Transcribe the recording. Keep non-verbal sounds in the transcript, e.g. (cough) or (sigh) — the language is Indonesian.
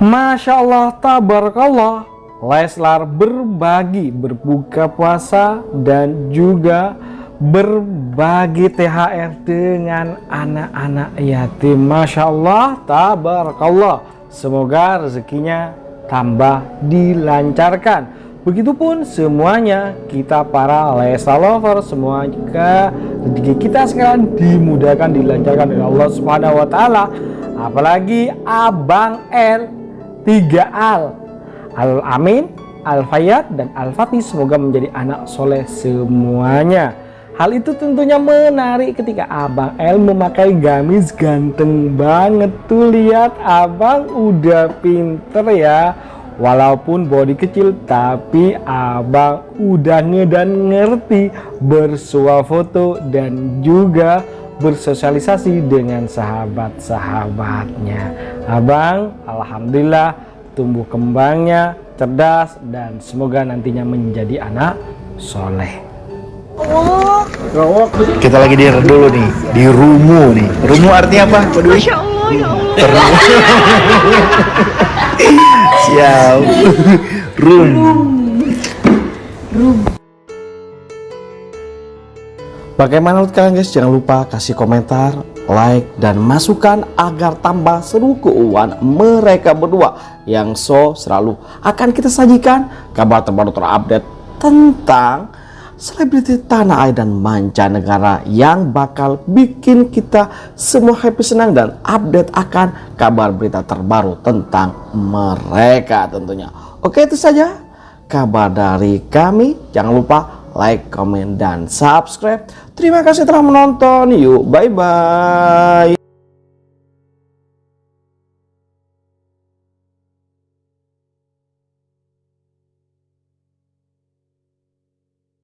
Masya Allah, tabarakallah. Leslar berbagi berbuka puasa dan juga berbagi THR dengan anak-anak yatim. Masya Allah, tabarakallah. Semoga rezekinya tambah dilancarkan. Begitupun semuanya kita para Leslar lover semua juga rezeki kita sekarang dimudahkan dilancarkan oleh Allah Subhanahu wa taala. Apalagi Abang L 3 Al. Al Amin Al Fayat dan Al Fatih. Semoga menjadi anak soleh semuanya. Hal itu tentunya menarik ketika Abang L memakai gamis ganteng banget tuh. Lihat Abang udah pinter ya. Walaupun body kecil tapi abang udah ngedan ngerti. Bersuah foto dan juga bersosialisasi dengan sahabat-sahabatnya. Abang Alhamdulillah tumbuh kembangnya cerdas dan semoga nantinya menjadi anak soleh. Kita lagi di dulu nih di rumu nih. Rumu artinya apa? Masya Allah ya Allah. (laughs) Siap. Rum Bagaimana menurut kalian guys? Jangan lupa kasih komentar, like, dan masukan agar tambah seru keuangan mereka berdua yang so selalu akan kita sajikan kabar terbaru terupdate tentang selebriti tanah air dan mancanegara yang bakal bikin kita semua happy senang dan update akan kabar berita terbaru tentang mereka tentunya. Oke itu saja kabar dari kami. Jangan lupa like, komen, dan subscribe. Terima kasih telah menonton. Yuk, bye-bye.